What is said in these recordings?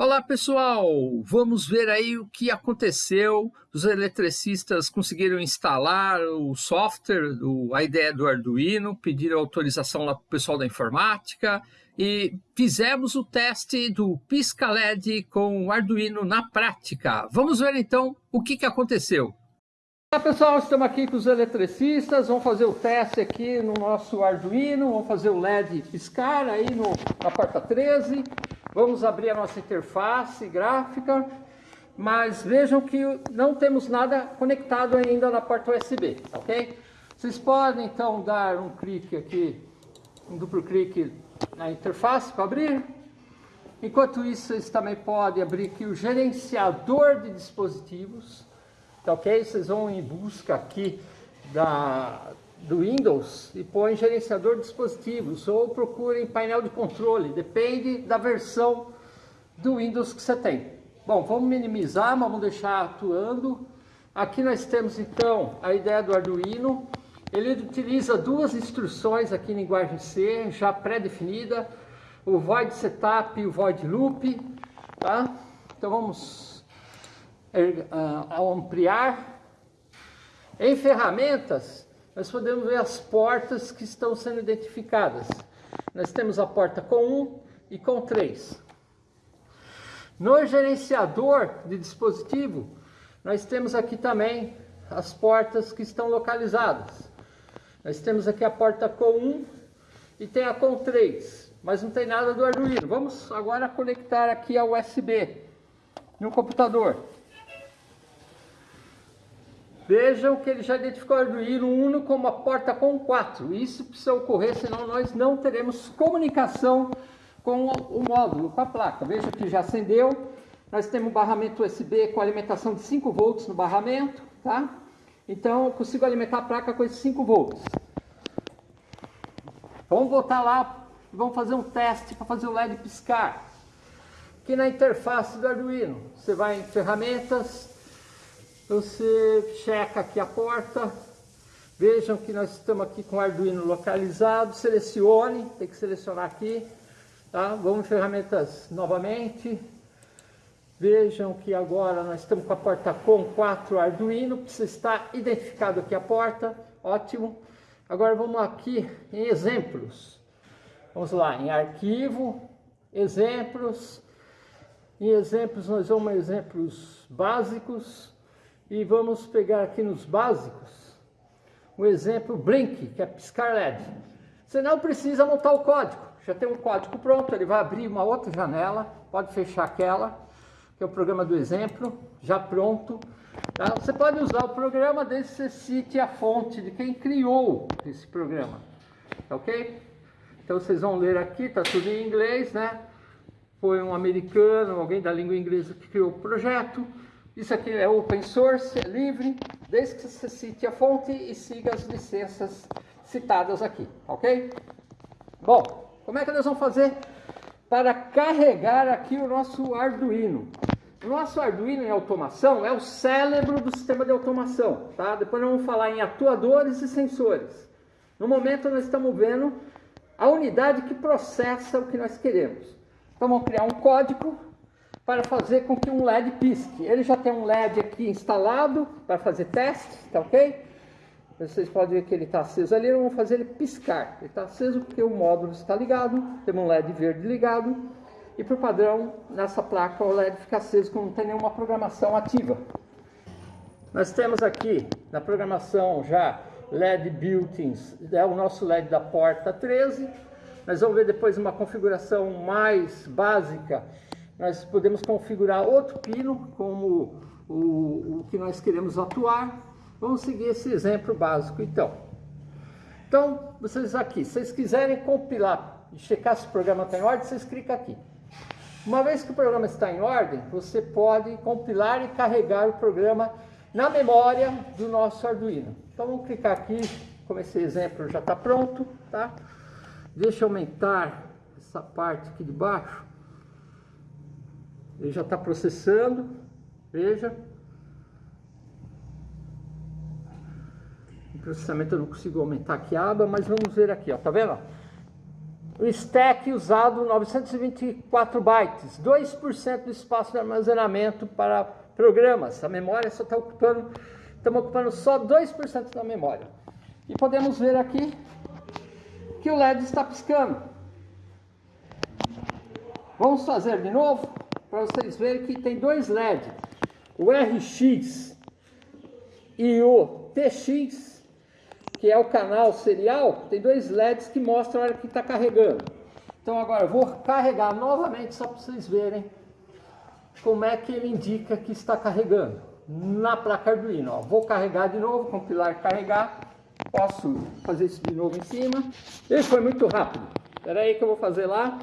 Olá pessoal, vamos ver aí o que aconteceu. Os eletricistas conseguiram instalar o software, a ideia do Arduino, pediram autorização lá para o pessoal da informática e fizemos o teste do pisca LED com o Arduino na prática. Vamos ver então o que, que aconteceu. Olá pessoal, estamos aqui com os eletricistas, vamos fazer o teste aqui no nosso Arduino, vamos fazer o LED piscar aí no, na porta 13. Vamos abrir a nossa interface gráfica, mas vejam que não temos nada conectado ainda na porta USB, ok? Vocês podem então dar um clique aqui, um duplo clique na interface para abrir. Enquanto isso, vocês também podem abrir aqui o gerenciador de dispositivos, tá ok? Vocês vão em busca aqui da, do Windows e põe gerenciador de dispositivos ou procurem painel de controle, depende da versão do Windows que você tem. Bom, vamos minimizar, mas vamos deixar atuando. Aqui nós temos então a ideia do Arduino. Ele utiliza duas instruções aqui em linguagem C, já pré-definida, o void setup e o void loop, tá? Então vamos uh, ampliar. Em ferramentas, nós podemos ver as portas que estão sendo identificadas. Nós temos a porta com 1 e com 3. No gerenciador de dispositivo, nós temos aqui também as portas que estão localizadas. Nós temos aqui a porta com 1 e tem a com 3, mas não tem nada do Arduino. Vamos agora conectar aqui a USB no computador. Vejam que ele já identificou o Arduino Uno como a porta com 4. Isso precisa ocorrer, senão nós não teremos comunicação com o módulo, com a placa. Veja que já acendeu. Nós temos um barramento USB com alimentação de 5 volts no barramento, tá? Então, eu consigo alimentar a placa com esses 5 volts. Vamos voltar lá, vamos fazer um teste para fazer o LED piscar. Aqui na interface do Arduino, você vai em ferramentas, você checa aqui a porta, vejam que nós estamos aqui com o Arduino localizado, selecione, tem que selecionar aqui, tá? Vamos em ferramentas novamente, vejam que agora nós estamos com a porta com 4 Arduino, precisa estar identificado aqui a porta, ótimo. Agora vamos aqui em exemplos, vamos lá, em arquivo, exemplos, em exemplos nós vamos em exemplos básicos, e vamos pegar aqui nos básicos o exemplo Blink, que é piscar LED. Você não precisa montar o código, já tem um código pronto, ele vai abrir uma outra janela, pode fechar aquela, que é o programa do exemplo, já pronto. Tá? Você pode usar o programa desde que você cite a fonte de quem criou esse programa, tá ok? Então vocês vão ler aqui, está tudo em inglês, né? Foi um americano, alguém da língua inglesa que criou o projeto. Isso aqui é open source, é livre, desde que você cite a fonte e siga as licenças citadas aqui, ok? Bom, como é que nós vamos fazer para carregar aqui o nosso Arduino? O nosso Arduino em automação é o cérebro do sistema de automação, tá? Depois nós vamos falar em atuadores e sensores. No momento nós estamos vendo a unidade que processa o que nós queremos. Então vamos criar um código para fazer com que um LED pisque. Ele já tem um LED aqui instalado para fazer teste, tá ok? Vocês podem ver que ele está aceso ali, vamos fazer ele piscar. Ele está aceso porque o módulo está ligado, temos um LED verde ligado, e por padrão, nessa placa o LED fica aceso quando não tem nenhuma programação ativa. Nós temos aqui na programação já LED built-ins, é o nosso LED da porta 13. Nós vamos ver depois uma configuração mais básica nós podemos configurar outro pino como o, o que nós queremos atuar. Vamos seguir esse exemplo básico então. Então, vocês aqui, se vocês quiserem compilar e checar se o programa está em ordem, vocês clicam aqui. Uma vez que o programa está em ordem, você pode compilar e carregar o programa na memória do nosso Arduino. Então vamos clicar aqui, como esse exemplo já está pronto, tá? Deixa eu aumentar essa parte aqui de baixo. Ele já está processando, veja. O processamento eu não consigo aumentar aqui a aba, mas vamos ver aqui, ó, tá vendo? o stack usado 924 bytes, 2% do espaço de armazenamento para programas. A memória só está ocupando, estamos ocupando só 2% da memória. E podemos ver aqui que o LED está piscando. Vamos fazer de novo para vocês verem que tem dois LEDs, o RX e o TX, que é o canal serial, tem dois LEDs que mostram a hora que está carregando. Então agora eu vou carregar novamente só para vocês verem como é que ele indica que está carregando na placa Arduino. Ó, vou carregar de novo, compilar carregar, posso fazer isso de novo em cima. Ele foi muito rápido. Espera aí que eu vou fazer lá.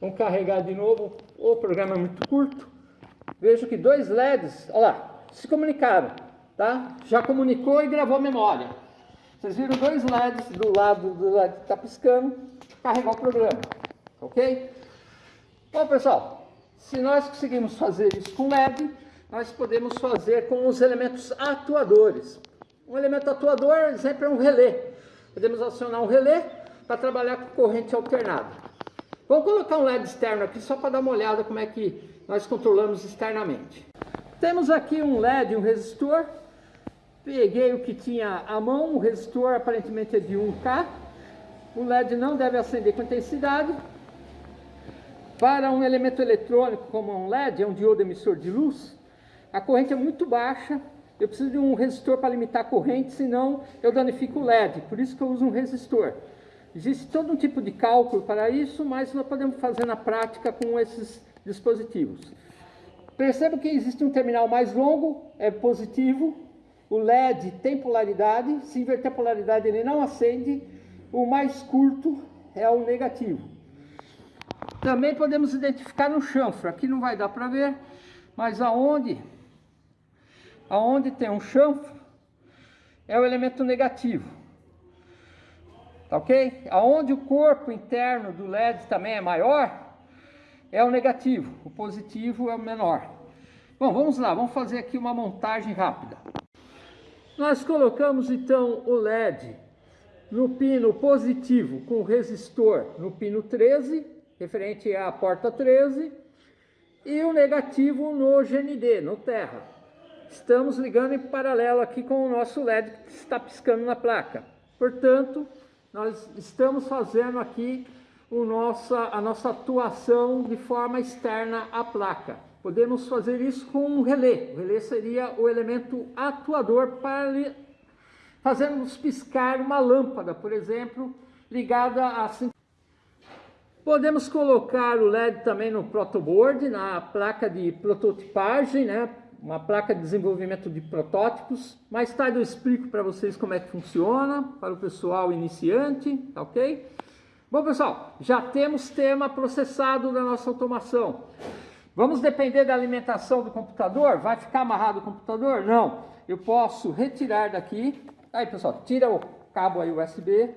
Vamos carregar de novo. O programa é muito curto. Vejo que dois LEDs, olha lá, se comunicaram, tá? Já comunicou e gravou a memória. Vocês viram dois LEDs do lado do LED que está piscando, carregar o programa, ok? Bom, pessoal, se nós conseguimos fazer isso com LED, nós podemos fazer com os elementos atuadores. Um elemento atuador, exemplo, é um relé. Podemos acionar um relé para trabalhar com corrente alternada. Vamos colocar um LED externo aqui só para dar uma olhada como é que nós controlamos externamente. Temos aqui um LED, um resistor. Peguei o que tinha à mão, o resistor aparentemente é de 1K. O LED não deve acender com intensidade. Para um elemento eletrônico como um LED, é um diodo emissor de luz, a corrente é muito baixa eu preciso de um resistor para limitar a corrente, senão eu danifico o LED, por isso que eu uso um resistor. Existe todo um tipo de cálculo para isso, mas nós podemos fazer na prática com esses dispositivos. Perceba que existe um terminal mais longo, é positivo, o LED tem polaridade, se inverter a polaridade ele não acende, o mais curto é o negativo. Também podemos identificar no chanfro, aqui não vai dar para ver, mas aonde aonde tem um chanfro, é o elemento negativo. Tá ok? Aonde o corpo interno do LED também é maior, é o negativo. O positivo é o menor. Bom, vamos lá, vamos fazer aqui uma montagem rápida. Nós colocamos então o LED no pino positivo com resistor no pino 13, referente à porta 13, e o negativo no GND, no terra estamos ligando em paralelo aqui com o nosso LED que está piscando na placa. Portanto, nós estamos fazendo aqui nossa, a nossa atuação de forma externa à placa. Podemos fazer isso com um relé. O relé seria o elemento atuador para fazermos piscar uma lâmpada, por exemplo, ligada a... Podemos colocar o LED também no protoboard, na placa de prototipagem, né, uma placa de desenvolvimento de protótipos. Mais tarde eu explico para vocês como é que funciona, para o pessoal iniciante, tá ok? Bom pessoal, já temos tema processado da nossa automação. Vamos depender da alimentação do computador? Vai ficar amarrado o computador? Não. Eu posso retirar daqui. Aí pessoal, tira o cabo aí USB.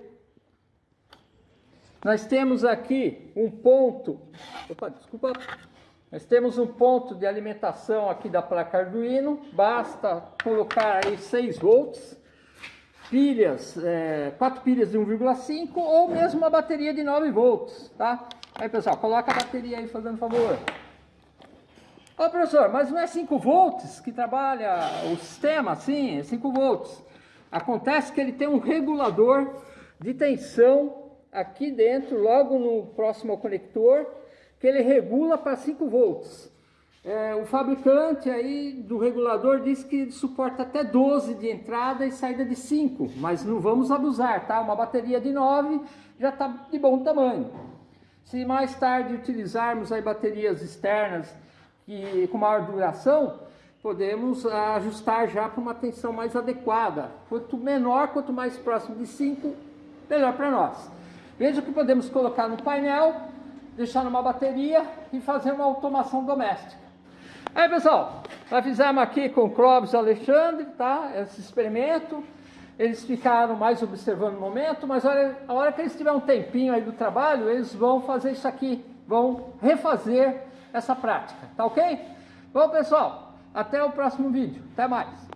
Nós temos aqui um ponto. Opa, desculpa nós temos um ponto de alimentação aqui da placa Arduino, basta colocar aí 6 volts, pilhas, é, 4 pilhas de 1,5 ou mesmo uma bateria de 9 volts, tá? Aí pessoal, coloca a bateria aí fazendo favor. Ó professor, mas não é 5 volts que trabalha o sistema Sim, é 5 volts. Acontece que ele tem um regulador de tensão aqui dentro, logo no próximo ao conector, que ele regula para 5 volts. É, o fabricante aí do regulador diz que suporta até 12 de entrada e saída de 5, mas não vamos abusar, tá? Uma bateria de 9 já está de bom tamanho. Se mais tarde utilizarmos aí baterias externas que, com maior duração, podemos ajustar já para uma tensão mais adequada. Quanto menor, quanto mais próximo de 5, melhor para nós. Veja que podemos colocar no painel deixar numa bateria e fazer uma automação doméstica. Aí pessoal, nós fizemos aqui com o Clóvis e Alexandre, tá? Esse experimento. Eles ficaram mais observando o momento, mas olha, a hora que eles tiverem um tempinho aí do trabalho, eles vão fazer isso aqui, vão refazer essa prática, tá ok? Bom pessoal, até o próximo vídeo, até mais.